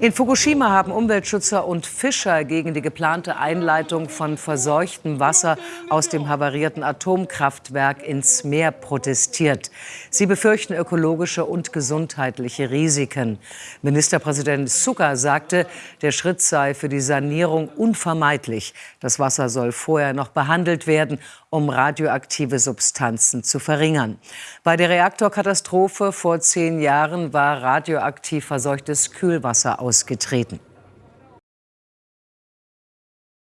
In Fukushima haben Umweltschützer und Fischer gegen die geplante Einleitung von verseuchtem Wasser aus dem havarierten Atomkraftwerk ins Meer protestiert. Sie befürchten ökologische und gesundheitliche Risiken. Ministerpräsident Suga sagte, der Schritt sei für die Sanierung unvermeidlich. Das Wasser soll vorher noch behandelt werden, um radioaktive Substanzen zu verringern. Bei der Reaktorkatastrophe vor zehn Jahren war radioaktiv verseuchtes Kühlwasser ausgetreten.